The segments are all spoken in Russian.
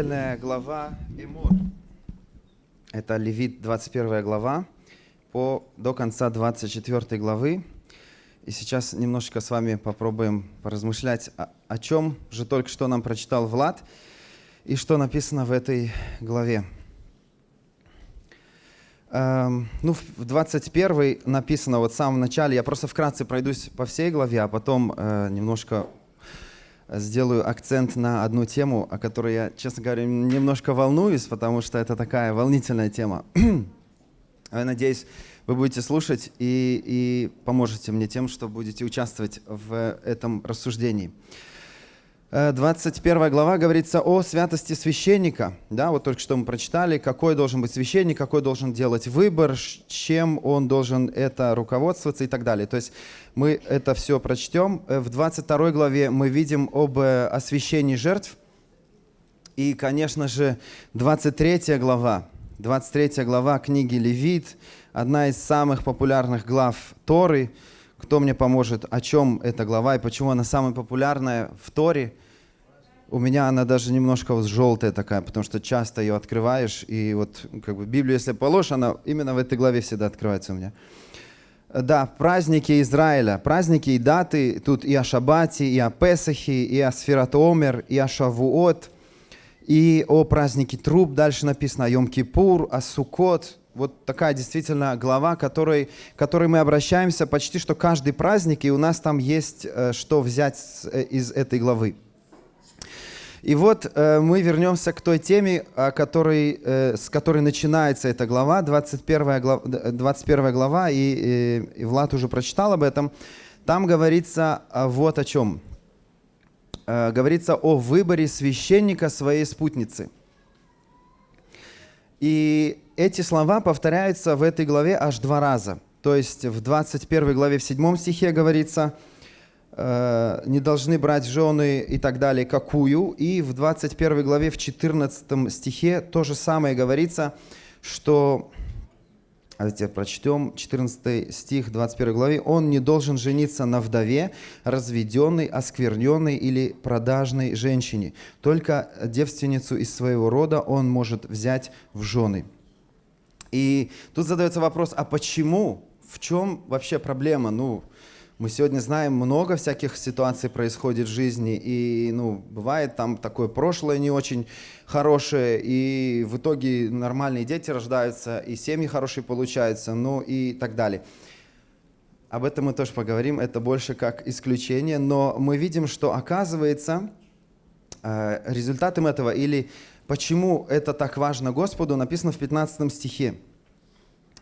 недельная глава Эмор. Это Левит, 21 глава, по, до конца 24 главы. И сейчас немножечко с вами попробуем поразмышлять, о, о чем же только что нам прочитал Влад и что написано в этой главе. Эм, ну, в 21 написано вот в самом начале, я просто вкратце пройдусь по всей главе, а потом э, немножко сделаю акцент на одну тему, о которой я, честно говоря, немножко волнуюсь, потому что это такая волнительная тема. Я надеюсь, вы будете слушать и, и поможете мне тем, что будете участвовать в этом рассуждении. 21 глава говорится о святости священника. Да, вот только что мы прочитали, какой должен быть священник, какой должен делать выбор, чем он должен это руководствоваться и так далее. То есть мы это все прочтем. Э, в 22 главе мы видим об э, освящении жертв. И, конечно же, 23 глава, 23 глава книги Левит, одна из самых популярных глав Торы – кто мне поможет, о чем эта глава и почему она самая популярная в Торе? У меня она даже немножко вот желтая такая, потому что часто ее открываешь, и вот как бы Библию, если положишь, она именно в этой главе всегда открывается у меня. Да, праздники Израиля, праздники и даты, тут и о Шабате, и о Песахе, и о Сфератомер, и о Шавуот, и о празднике Труб, дальше написано о Йом-Кипур, о Сукот, вот такая действительно глава, которой, которой мы обращаемся почти что каждый праздник, и у нас там есть э, что взять э, из этой главы. И вот э, мы вернемся к той теме, о которой, с которой начинается эта глава, 21 глава, 21 глава и, и, и Влад уже прочитал об этом. Там говорится вот о чем. Говорится о выборе священника своей спутницы. И эти слова повторяются в этой главе аж два раза. То есть в 21 главе в 7 стихе говорится – Э, не должны брать жены и так далее, какую. И в 21 главе, в 14 стихе то же самое говорится, что, давайте прочтем, 14 стих 21 главе, он не должен жениться на вдове, разведенной, оскверненной или продажной женщине. Только девственницу из своего рода он может взять в жены. И тут задается вопрос, а почему? В чем вообще проблема? Ну, мы сегодня знаем, много всяких ситуаций происходит в жизни, и, ну, бывает там такое прошлое не очень хорошее, и в итоге нормальные дети рождаются, и семьи хорошие получаются, ну и так далее. Об этом мы тоже поговорим, это больше как исключение, но мы видим, что оказывается э, результатом этого или почему это так важно Господу, написано в 15 стихе.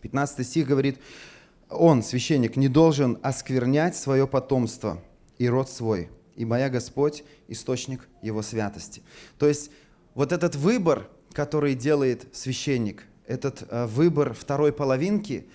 15 стих говорит, он, священник, не должен осквернять свое потомство и род свой, и моя Господь – источник его святости. То есть вот этот выбор, который делает священник, этот э, выбор второй половинки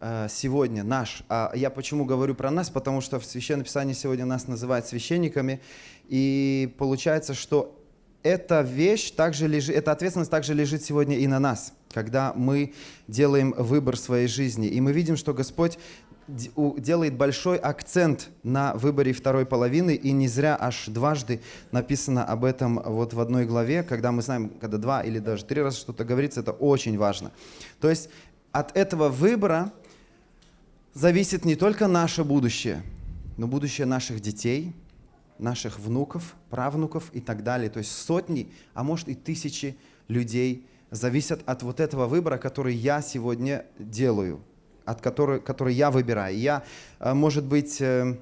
э, сегодня наш. А я почему говорю про нас? Потому что в Священном Писании сегодня нас называют священниками, и получается, что эта вещь также лежит, эта ответственность также лежит сегодня и на нас, когда мы делаем выбор своей жизни. И мы видим, что Господь делает большой акцент на выборе второй половины, и не зря аж дважды написано об этом вот в одной главе, когда мы знаем, когда два или даже три раза что-то говорится, это очень важно. То есть от этого выбора зависит не только наше будущее, но будущее наших детей – наших внуков, правнуков и так далее. То есть сотни, а может и тысячи людей зависят от вот этого выбора, который я сегодня делаю, от которой, который я выбираю. Я, э, может быть, э,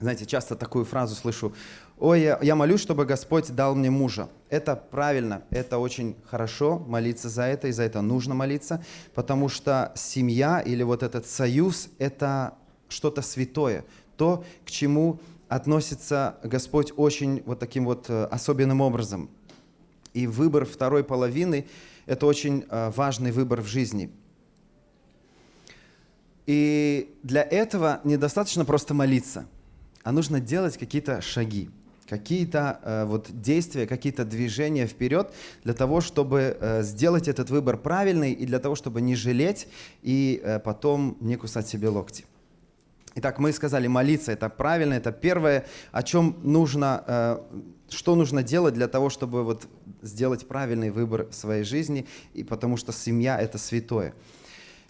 знаете, часто такую фразу слышу, ой, я, я молюсь, чтобы Господь дал мне мужа. Это правильно, это очень хорошо, молиться за это, и за это нужно молиться, потому что семья или вот этот союз – это что-то святое, то, к чему относится Господь очень вот таким вот э, особенным образом. И выбор второй половины – это очень э, важный выбор в жизни. И для этого недостаточно просто молиться, а нужно делать какие-то шаги, какие-то э, вот действия, какие-то движения вперед для того, чтобы сделать этот выбор правильный и для того, чтобы не жалеть и потом не кусать себе локти. Итак, мы сказали, молиться это правильно, это первое, о чем нужно, э, что нужно делать для того, чтобы вот сделать правильный выбор в своей жизни, и потому что семья – это святое.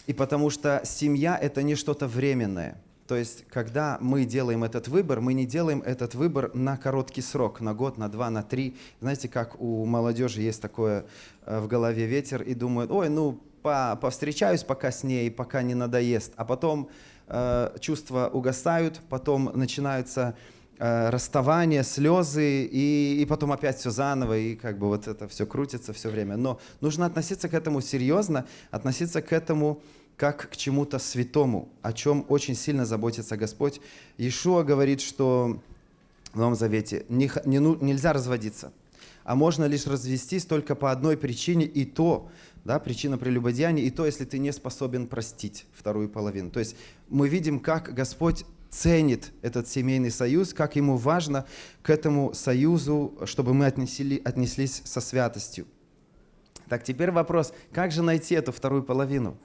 И потому что семья – это не что-то временное. То есть, когда мы делаем этот выбор, мы не делаем этот выбор на короткий срок, на год, на два, на три. Знаете, как у молодежи есть такое э, в голове ветер, и думают, ой, ну, по, повстречаюсь пока с ней, пока не надоест. А потом чувства угасают, потом начинаются э, расставания, слезы, и, и потом опять все заново, и как бы вот это все крутится все время. Но нужно относиться к этому серьезно, относиться к этому как к чему-то святому, о чем очень сильно заботится Господь. Иешуа говорит, что в Новом Завете не, не, ну, нельзя разводиться, а можно лишь развестись только по одной причине, и то, да, причина прелюбодеяния, и то, если ты не способен простить вторую половину. То есть мы видим, как Господь ценит этот семейный союз, как ему важно к этому союзу, чтобы мы отнесли, отнеслись со святостью. Так, теперь вопрос, как же найти эту вторую половину?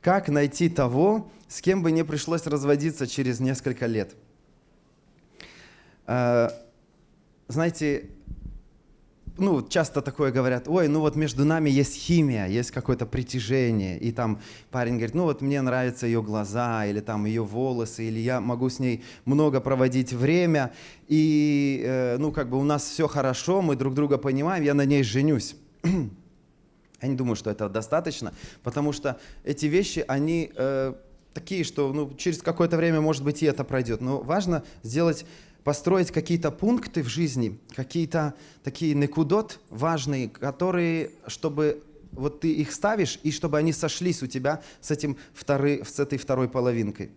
Как найти того, с кем бы не пришлось разводиться через несколько лет? Э, знаете, ну, часто такое говорят, ой, ну вот между нами есть химия, есть какое-то притяжение, и там парень говорит, ну вот мне нравятся ее глаза, или там ее волосы, или я могу с ней много проводить время, и, э, ну, как бы у нас все хорошо, мы друг друга понимаем, я на ней женюсь. Я не думаю, что это достаточно, потому что эти вещи, они э, такие, что ну, через какое-то время, может быть, и это пройдет. Но важно сделать построить какие-то пункты в жизни, какие-то такие некудот важные, которые, чтобы вот ты их ставишь, и чтобы они сошлись у тебя с, этим второй, с этой второй половинкой.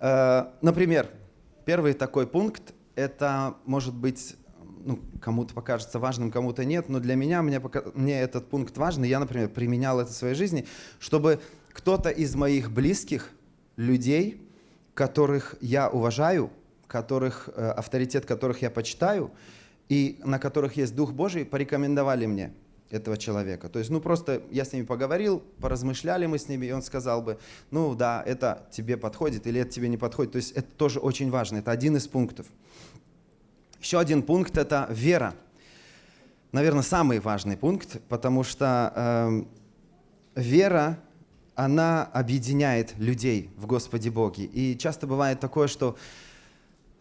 Э, например, первый такой пункт, это может быть, ну, кому-то покажется важным, кому-то нет, но для меня, мне, мне этот пункт важный, я, например, применял это в своей жизни, чтобы кто-то из моих близких людей, которых я уважаю, которых, э, авторитет которых я почитаю, и на которых есть Дух Божий, порекомендовали мне этого человека. То есть, ну просто я с ними поговорил, поразмышляли мы с ними, и он сказал бы, ну да, это тебе подходит или это тебе не подходит. То есть это тоже очень важно, это один из пунктов. Еще один пункт – это вера. Наверное, самый важный пункт, потому что э, вера, она объединяет людей в Господе Боге. И часто бывает такое, что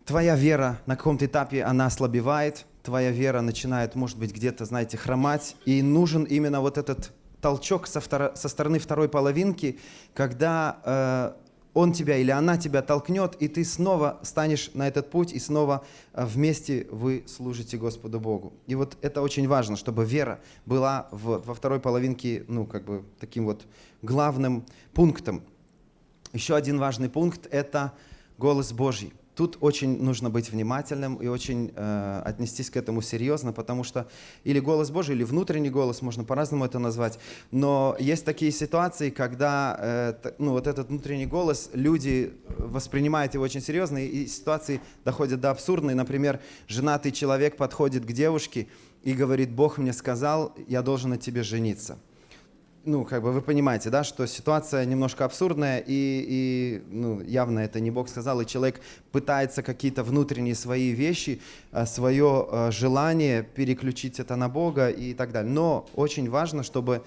твоя вера на каком-то этапе, она ослабевает, твоя вера начинает, может быть, где-то, знаете, хромать, и нужен именно вот этот толчок со, второ, со стороны второй половинки, когда э, он тебя или она тебя толкнет, и ты снова станешь на этот путь, и снова э, вместе вы служите Господу Богу. И вот это очень важно, чтобы вера была в, во второй половинке, ну, как бы таким вот главным пунктом. Еще один важный пункт – это голос Божий. Тут очень нужно быть внимательным и очень э, отнестись к этому серьезно, потому что или голос Божий, или внутренний голос, можно по-разному это назвать, но есть такие ситуации, когда э, ну, вот этот внутренний голос, люди воспринимают его очень серьезно, и ситуации доходят до абсурдной. Например, женатый человек подходит к девушке и говорит, Бог мне сказал, я должен на тебе жениться ну, как бы вы понимаете, да, что ситуация немножко абсурдная, и, и ну, явно это не Бог сказал, и человек пытается какие-то внутренние свои вещи, э, свое э, желание переключить это на Бога и так далее. Но очень важно, чтобы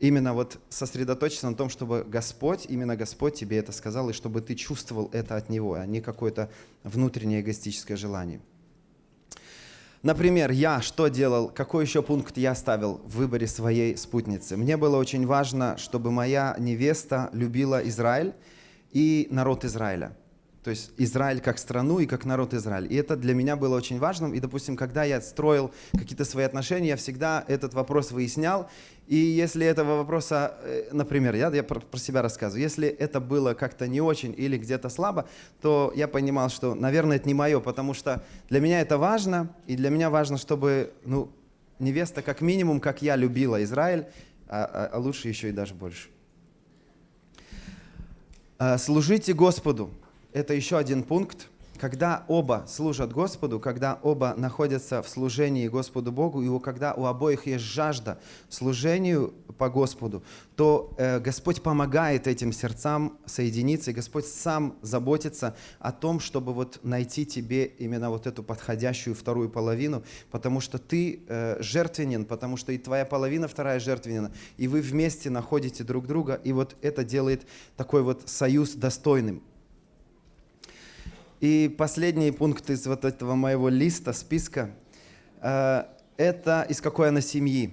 именно вот сосредоточиться на том, чтобы Господь, именно Господь тебе это сказал, и чтобы ты чувствовал это от Него, а не какое-то внутреннее эгоистическое желание. Например, я что делал, какой еще пункт я ставил в выборе своей спутницы? Мне было очень важно, чтобы моя невеста любила Израиль и народ Израиля. То есть Израиль как страну и как народ Израиль. И это для меня было очень важным. И, допустим, когда я строил какие-то свои отношения, я всегда этот вопрос выяснял. И если этого вопроса, э, например, я, я про, про себя рассказываю, если это было как-то не очень или где-то слабо, то я понимал, что, наверное, это не мое, потому что для меня это важно, и для меня важно, чтобы ну, невеста как минимум, как я любила Израиль, а, а, а лучше еще и даже больше. А, служите Господу это еще один пункт, когда оба служат Господу, когда оба находятся в служении Господу Богу, и когда у обоих есть жажда служению по Господу, то э, Господь помогает этим сердцам соединиться, и Господь сам заботится о том, чтобы вот найти тебе именно вот эту подходящую вторую половину, потому что ты э, жертвенен, потому что и твоя половина вторая жертвенна, и вы вместе находите друг друга, и вот это делает такой вот союз достойным. И последний пункт из вот этого моего листа, списка, э, это из какой она семьи.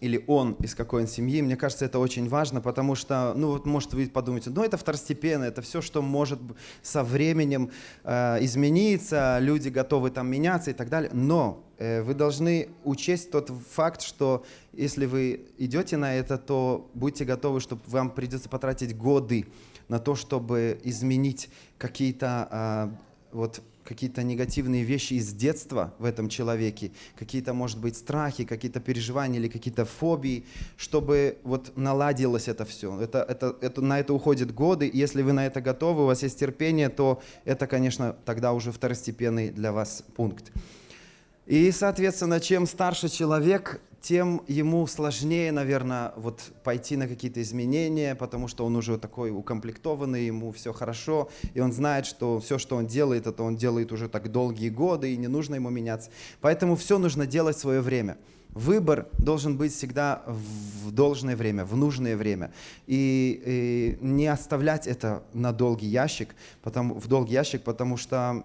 Или он из какой он семьи. Мне кажется, это очень важно, потому что, ну вот, может, вы подумаете, ну это второстепенно, это все, что может со временем э, измениться, люди готовы там меняться и так далее. Но э, вы должны учесть тот факт, что если вы идете на это, то будьте готовы, что вам придется потратить годы на то, чтобы изменить какие-то а, вот какие-то негативные вещи из детства в этом человеке, какие-то, может быть, страхи, какие-то переживания или какие-то фобии, чтобы вот наладилось это все. Это, это, это, на это уходят годы. Если вы на это готовы, у вас есть терпение, то это, конечно, тогда уже второстепенный для вас пункт. И, соответственно, чем старше человек, тем ему сложнее, наверное, вот пойти на какие-то изменения, потому что он уже такой укомплектованный, ему все хорошо, и он знает, что все, что он делает, это он делает уже так долгие годы, и не нужно ему меняться. Поэтому все нужно делать в свое время. Выбор должен быть всегда в должное время, в нужное время. И, и не оставлять это на долгий ящик, потому, в долгий ящик, потому что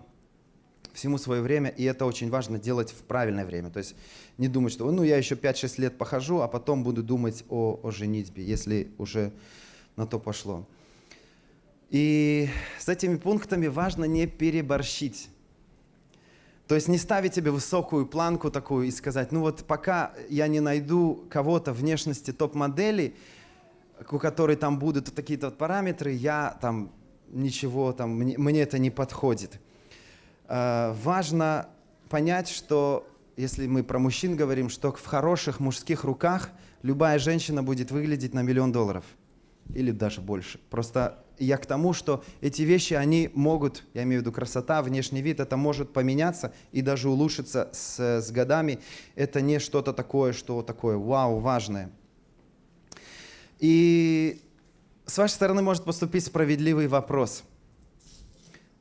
всему свое время, и это очень важно делать в правильное время. То есть не думать, что ну я еще 5-6 лет похожу, а потом буду думать о, о женитьбе, если уже на то пошло. И с этими пунктами важно не переборщить. То есть не ставить себе высокую планку такую и сказать, ну вот пока я не найду кого-то внешности топ-модели, у которой там будут такие-то параметры, я там ничего, там, мне, мне это не подходит. Э, важно понять, что если мы про мужчин говорим, что в хороших мужских руках любая женщина будет выглядеть на миллион долларов или даже больше. Просто я к тому, что эти вещи, они могут, я имею в виду красота, внешний вид, это может поменяться и даже улучшиться с, с годами. Это не что-то такое, что такое вау, важное. И с вашей стороны может поступить справедливый вопрос –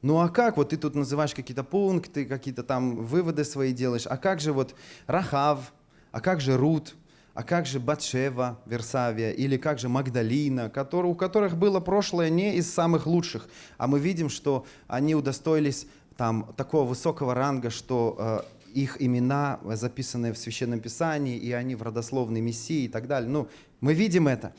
ну а как? Вот ты тут называешь какие-то пункты, какие-то там выводы свои делаешь. А как же вот Рахав? А как же Рут? А как же Батшева, Версавия? Или как же Магдалина, который, у которых было прошлое не из самых лучших, а мы видим, что они удостоились там такого высокого ранга, что э, их имена записаны в Священном Писании, и они в родословной Мессии и так далее. Ну, мы видим это.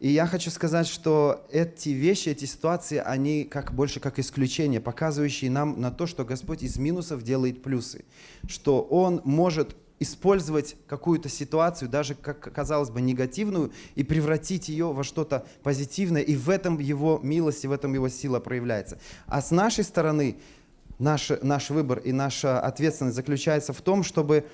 И я хочу сказать, что эти вещи, эти ситуации, они как, больше как исключение, показывающие нам на то, что Господь из минусов делает плюсы. Что Он может использовать какую-то ситуацию, даже, как казалось бы, негативную, и превратить ее во что-то позитивное, и в этом Его милость, и в этом Его сила проявляется. А с нашей стороны наш, наш выбор и наша ответственность заключается в том, чтобы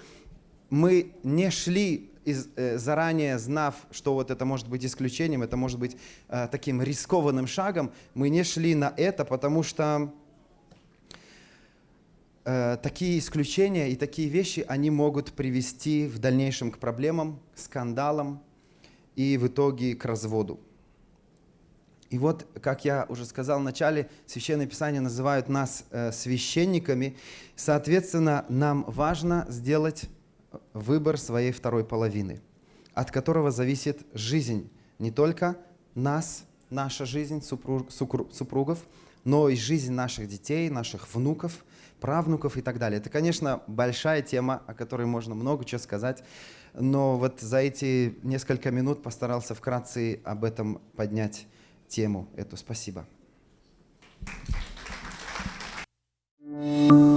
мы не шли из, э, заранее знав, что вот это может быть исключением, это может быть э, таким рискованным шагом, мы не шли на это, потому что э, такие исключения и такие вещи, они могут привести в дальнейшем к проблемам, скандалам и в итоге к разводу. И вот, как я уже сказал в начале, Священное Писание называют нас э, священниками. Соответственно, нам важно сделать выбор своей второй половины, от которого зависит жизнь не только нас, наша жизнь супруг, супругов, но и жизнь наших детей, наших внуков, правнуков и так далее. Это, конечно, большая тема, о которой можно много чего сказать, но вот за эти несколько минут постарался вкратце об этом поднять тему эту. Спасибо. Thank you.